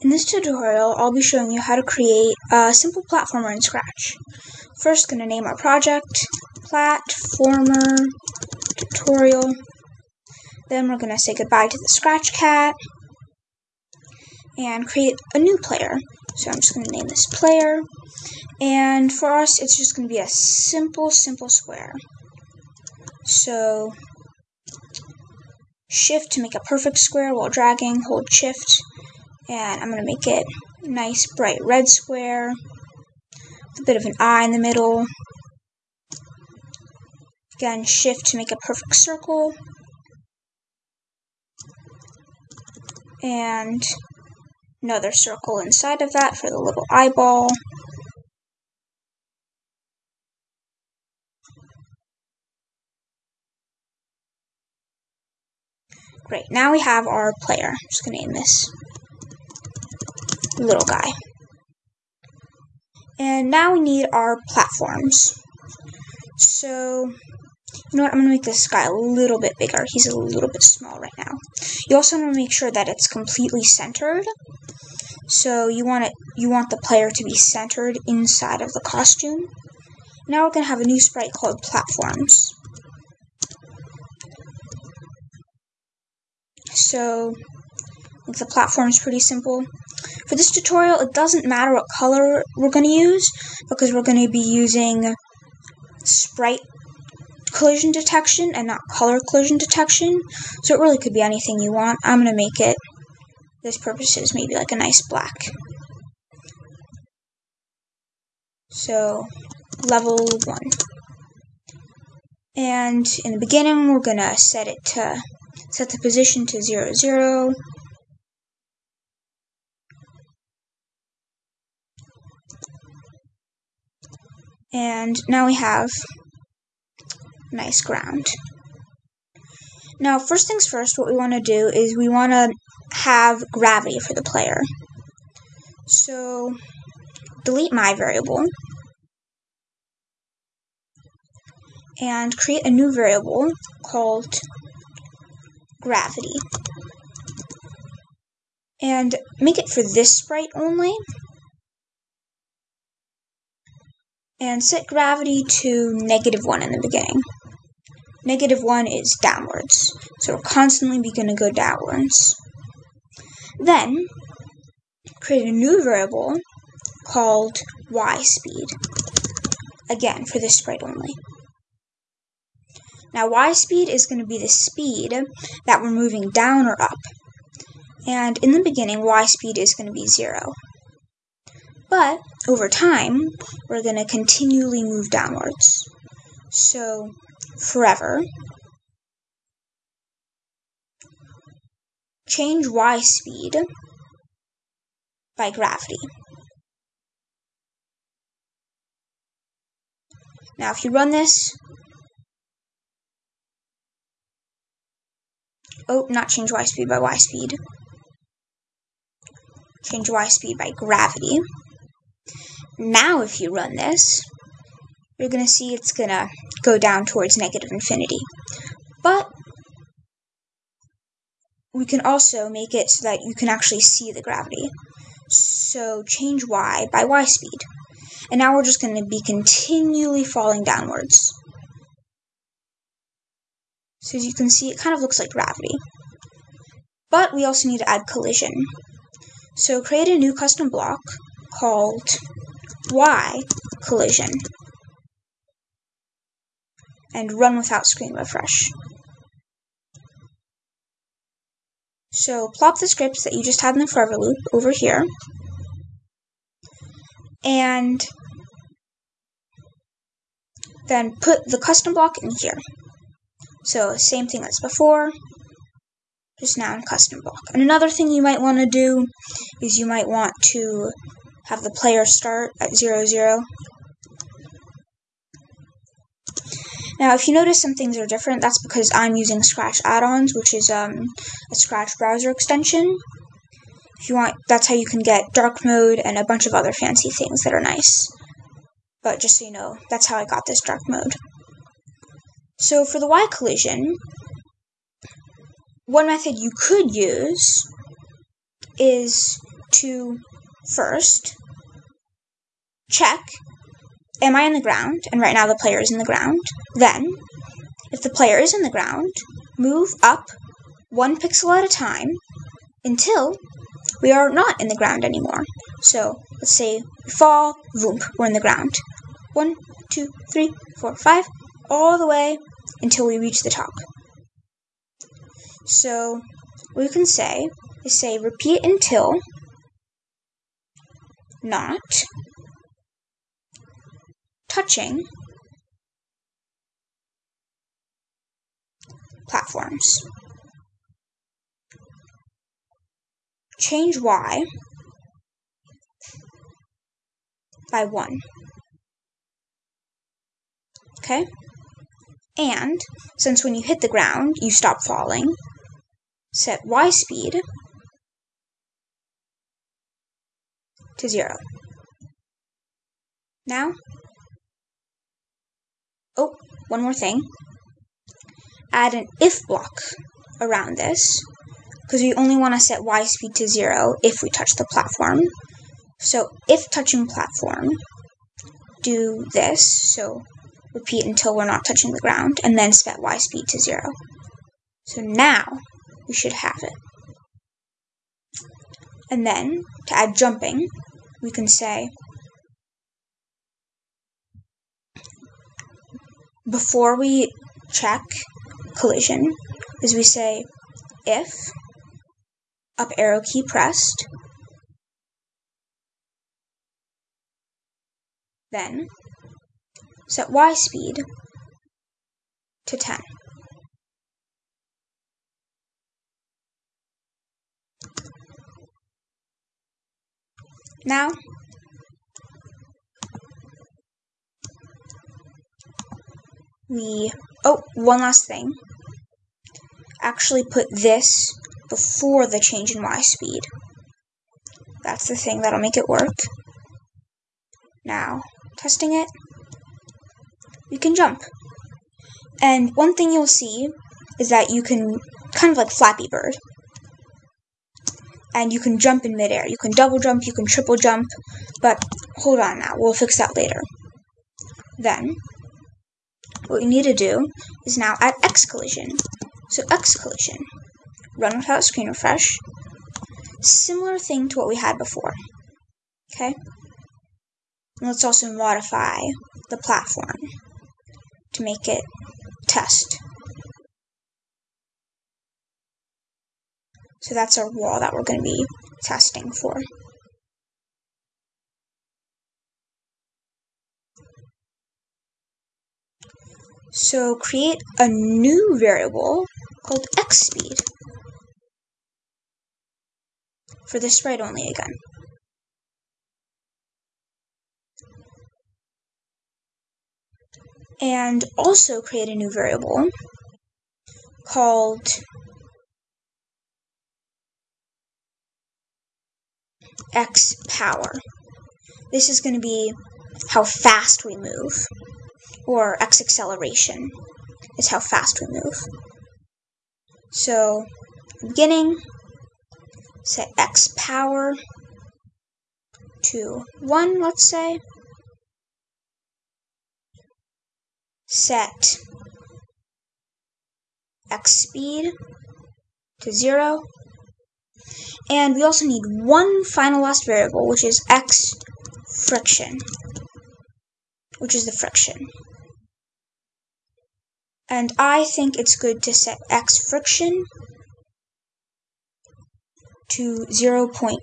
In this tutorial, I'll be showing you how to create a simple platformer in Scratch. First, going to name our project, Platformer Tutorial. Then we're going to say goodbye to the Scratch Cat and create a new player. So I'm just going to name this player. And for us, it's just going to be a simple, simple square. So shift to make a perfect square while dragging, hold shift and I'm going to make it nice bright red square with a bit of an eye in the middle. Again, shift to make a perfect circle. And another circle inside of that for the little eyeball. Great, now we have our player. I'm just going to name this little guy. And now we need our platforms. So, you know what, I'm going to make this guy a little bit bigger. He's a little bit small right now. You also want to make sure that it's completely centered. So you want it, you want the player to be centered inside of the costume. Now we're going to have a new sprite called platforms. So, the platform is pretty simple. For this tutorial, it doesn't matter what color we're going to use because we're going to be using sprite collision detection and not color collision detection. So it really could be anything you want. I'm going to make it, this purpose is maybe like a nice black. So level 1. And in the beginning, we're going to set it to, set the position to 0, 0. And now we have nice ground. Now, first things first, what we want to do is we want to have gravity for the player. So, delete my variable and create a new variable called gravity. And make it for this sprite only. And set gravity to negative 1 in the beginning. Negative 1 is downwards, so we're constantly going to go downwards. Then, create a new variable called y speed. Again, for this sprite only. Now, y speed is going to be the speed that we're moving down or up. And in the beginning, y speed is going to be 0. But over time, we're going to continually move downwards. So, forever. Change y speed by gravity. Now, if you run this, oh, not change y speed by y speed, change y speed by gravity. Now if you run this, you're going to see it's going to go down towards negative infinity. But we can also make it so that you can actually see the gravity. So change y by y speed. And now we're just going to be continually falling downwards. So as you can see, it kind of looks like gravity. But we also need to add collision. So create a new custom block called Y collision and run without screen refresh. So plop the scripts that you just had in the forever loop over here and then put the custom block in here. So same thing as before, just now in custom block. And another thing you might want to do is you might want to have the player start at 0, 0. Now, if you notice some things are different, that's because I'm using Scratch add-ons, which is um, a Scratch browser extension. If you want, that's how you can get dark mode and a bunch of other fancy things that are nice. But just so you know, that's how I got this dark mode. So for the Y collision, one method you could use is to first check am I in the ground? And right now the player is in the ground. Then, if the player is in the ground, move up one pixel at a time until we are not in the ground anymore. So let's say we fall, voomp, we're in the ground. One, two, three, four, five, all the way until we reach the top. So what you can say is say repeat until not touching platforms. Change y by 1. Okay? And since when you hit the ground, you stop falling, set y speed to 0. Now, oh, one more thing. Add an if block around this, because we only want to set y speed to 0 if we touch the platform. So if touching platform, do this, so repeat until we're not touching the ground, and then set y speed to 0. So now we should have it. And then, to add jumping, we can say before we check collision is we say if up arrow key pressed then set y speed to 10. Now, we, oh, one last thing. Actually put this before the change in y speed. That's the thing that'll make it work. Now, testing it, you can jump. And one thing you'll see is that you can, kind of like Flappy Bird, and you can jump in midair. You can double jump, you can triple jump, but hold on now, we'll fix that later. Then, what we need to do is now add X collision. So X collision, run without screen refresh, similar thing to what we had before. Okay? And let's also modify the platform to make it test. So that's our wall that we're going to be testing for. So create a new variable called x speed for the sprite only again. And also create a new variable called x power. This is going to be how fast we move, or x acceleration is how fast we move. So, beginning, set x power to 1, let's say. Set x speed to 0. And we also need one final last variable, which is x friction, which is the friction. And I think it's good to set x friction to 0.8.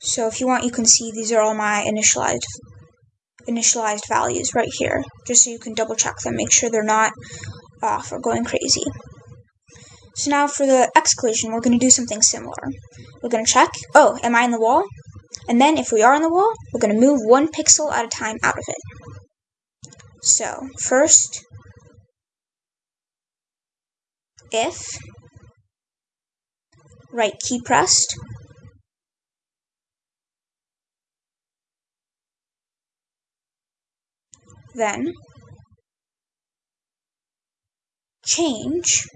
So if you want, you can see these are all my initialized initialized values right here, just so you can double check them, make sure they're not off or going crazy. So now for the X collision, we're going to do something similar. We're going to check, oh, am I in the wall? And then if we are in the wall, we're going to move one pixel at a time out of it. So first, if right key pressed, then change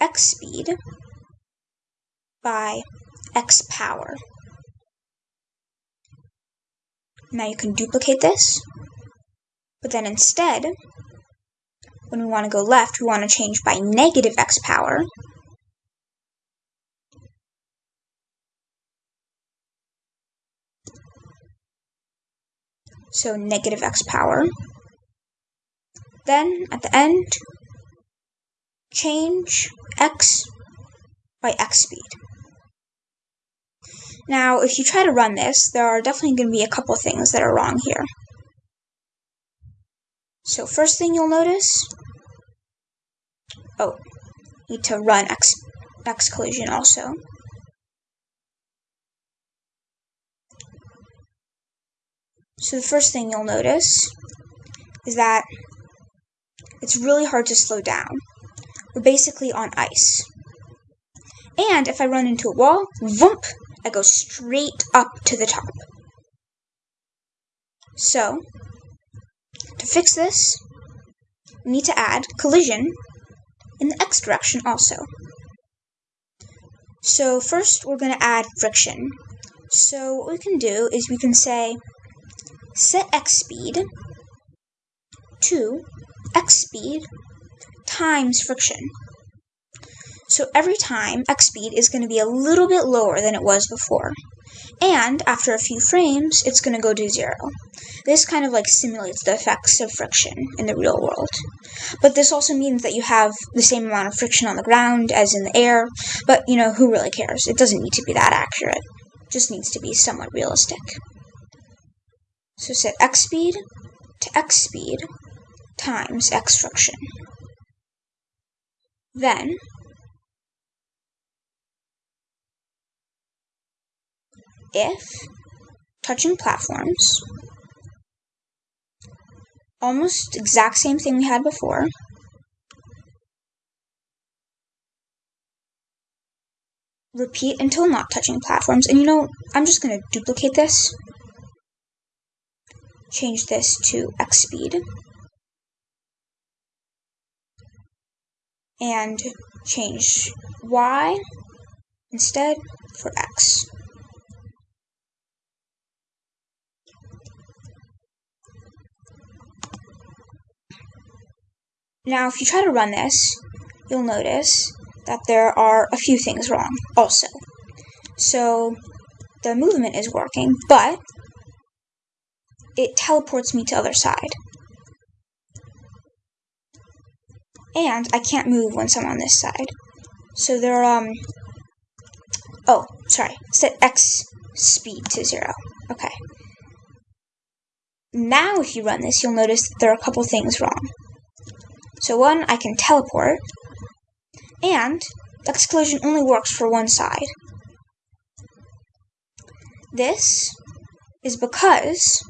x speed by x power. Now you can duplicate this, but then instead, when we want to go left, we want to change by negative x power. So negative x power. Then at the end, change x by x speed. Now, if you try to run this, there are definitely going to be a couple things that are wrong here. So first thing you'll notice, oh, need to run X, X collision also. So the first thing you'll notice is that it's really hard to slow down. We're basically on ice. And if I run into a wall, vump, I go straight up to the top. So, to fix this, we need to add collision in the x direction also. So first we're going to add friction. So what we can do is we can say set x speed to x speed times friction. So every time x speed is going to be a little bit lower than it was before. And after a few frames, it's going to go to zero. This kind of like simulates the effects of friction in the real world. But this also means that you have the same amount of friction on the ground as in the air, but you know, who really cares? It doesn't need to be that accurate. It just needs to be somewhat realistic. So set x speed to x speed times x friction. Then if touching platforms, almost exact same thing we had before, repeat until not touching platforms. And you know, I'm just going to duplicate this, change this to x speed, and change y instead for x. Now, if you try to run this, you'll notice that there are a few things wrong also. So, the movement is working, but it teleports me to other side. And I can't move once I'm on this side. So there are, um, oh, sorry, set X speed to zero. Okay. Now if you run this, you'll notice that there are a couple things wrong. So one, I can teleport, and the collision only works for one side. This is because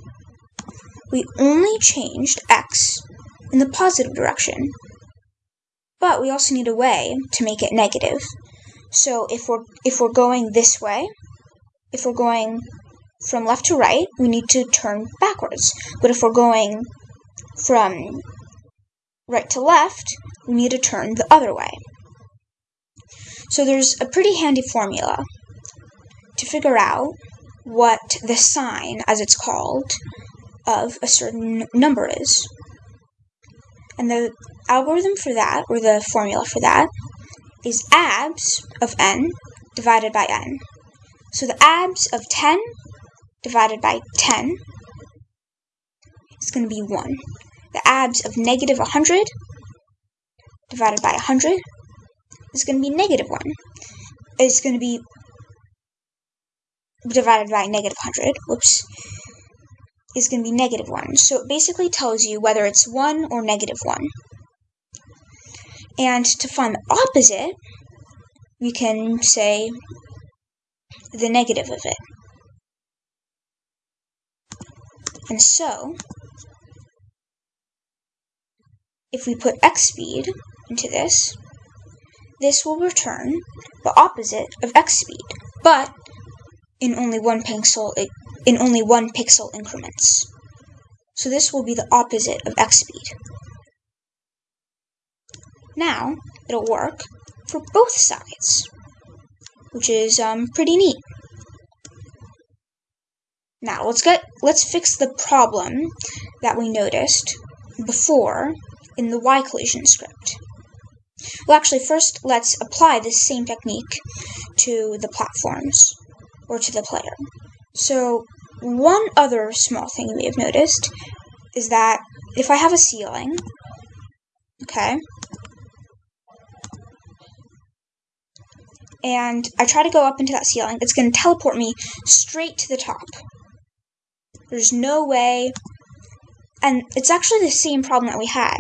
we only changed X in the positive direction, but we also need a way to make it negative. So if we're if we're going this way, if we're going from left to right, we need to turn backwards. But if we're going from right to left, we need to turn the other way. So there's a pretty handy formula to figure out what the sign, as it's called, of a certain number is. And the algorithm for that, or the formula for that, is abs of n divided by n. So the abs of 10 divided by 10 is going to be 1 the abs of negative 100 divided by 100 is going to be negative 1. It's going to be divided by negative 100, whoops, is going to be negative 1. So it basically tells you whether it's 1 or negative 1. And to find the opposite, we can say the negative of it. And so, if we put x speed into this, this will return the opposite of x speed, but in only one pixel in only one pixel increments. So this will be the opposite of x speed. Now, it'll work for both sides. which is um, pretty neat. Now let's get let's fix the problem that we noticed before in the Y collision script. Well, actually, first let's apply this same technique to the platforms or to the player. So one other small thing you may have noticed is that if I have a ceiling, okay, and I try to go up into that ceiling, it's going to teleport me straight to the top. There's no way. And it's actually the same problem that we had,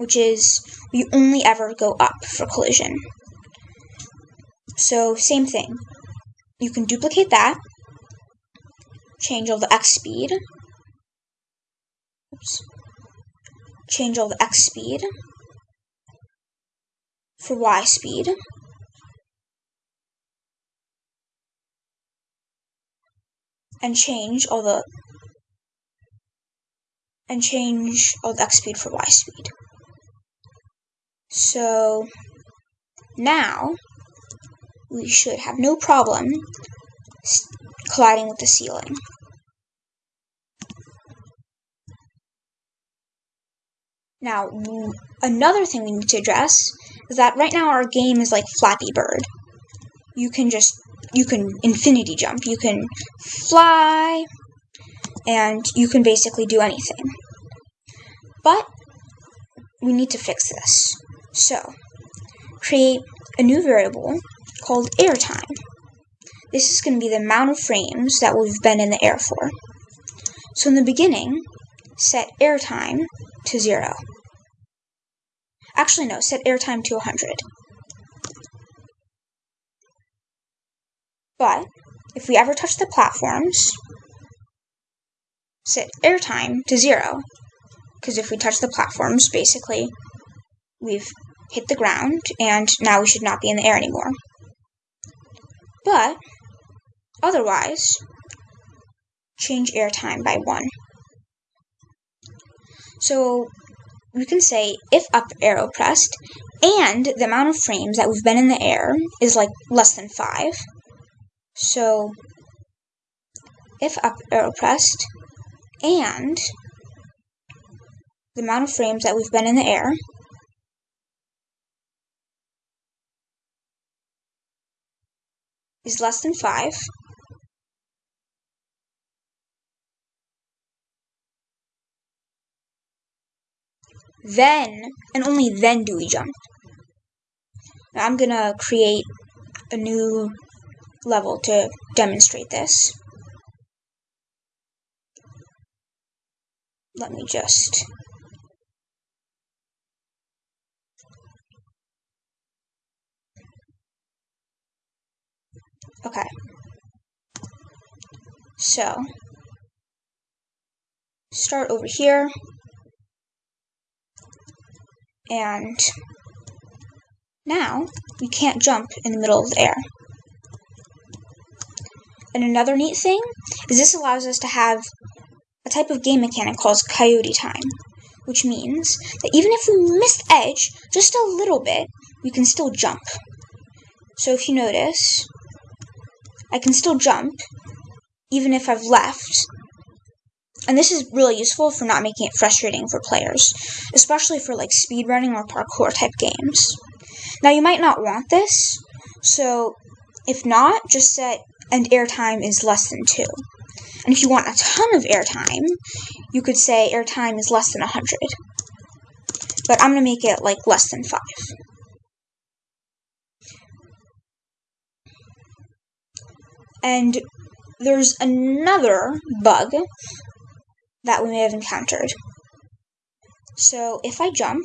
which is we only ever go up for collision. So, same thing. You can duplicate that, change all the x speed, Oops. change all the x speed for y speed. and change all the and change all the x speed for y speed. So now we should have no problem colliding with the ceiling. Now, another thing we need to address is that right now our game is like Flappy Bird. You can just you can infinity jump. You can fly, and you can basically do anything. But we need to fix this. So, create a new variable called airtime. This is going to be the amount of frames that we've been in the air for. So in the beginning, set airtime to 0. Actually, no, set airtime to 100. But if we ever touch the platforms, set airtime to zero. Because if we touch the platforms, basically, we've hit the ground, and now we should not be in the air anymore. But, otherwise, change air time by 1. So, we can say if up arrow pressed, and the amount of frames that we've been in the air is like less than 5, so if up arrow pressed and the amount of frames that we've been in the air is less than 5, then, and only then do we jump. Now I'm gonna create a new level to demonstrate this. Let me just Okay. So, start over here, and now we can't jump in the middle of the air. And another neat thing is this allows us to have a type of game mechanic called coyote time, which means that even if we miss the edge just a little bit, we can still jump. So if you notice, I can still jump even if I've left. And this is really useful for not making it frustrating for players, especially for like speedrunning or parkour type games. Now you might not want this, so if not, just set and airtime is less than 2. And if you want a ton of airtime, you could say airtime is less than 100. But I'm going to make it like less than 5. And there's another bug that we may have encountered. So if I jump,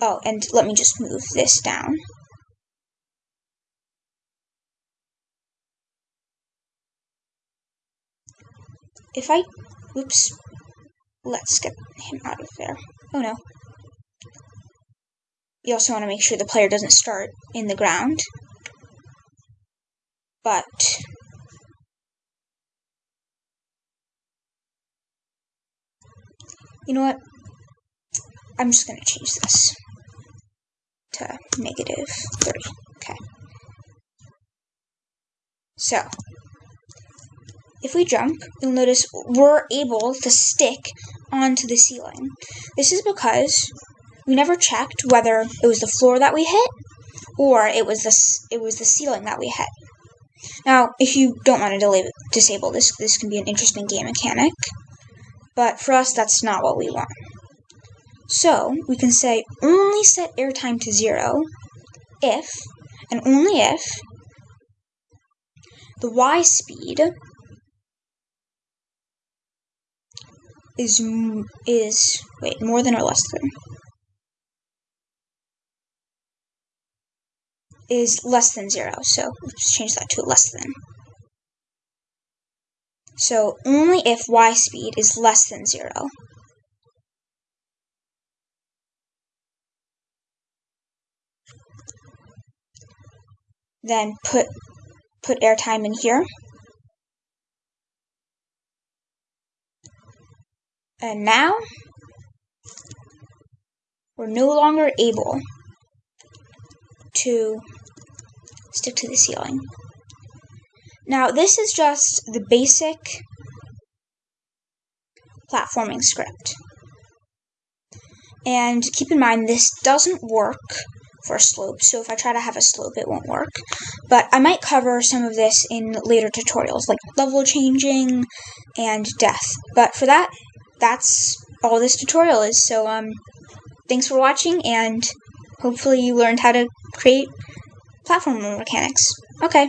oh, and let me just move this down. if I, oops, let's get him out of there. Oh no. You also want to make sure the player doesn't start in the ground. But, you know what? I'm just going to change this. to negative 3. Okay. So, if we jump, you'll notice we're able to stick onto the ceiling. This is because we never checked whether it was the floor that we hit or it was the, it was the ceiling that we hit. Now, if you don't want to disable this, this can be an interesting game mechanic, but for us, that's not what we want. So, we can say only set airtime to zero if, and only if, the y speed is, is, wait, more than or less than? Is less than zero. So let's change that to less than. So only if y speed is less than zero. Then put put airtime in here. And now we're no longer able to stick to the ceiling. Now, this is just the basic platforming script. And keep in mind, this doesn't work for slope, so if I try to have a slope, it won't work. But I might cover some of this in later tutorials, like level changing and death. But for that, that's all this tutorial is. So, um, thanks for watching, and hopefully you learned how to create platform mechanics. Okay.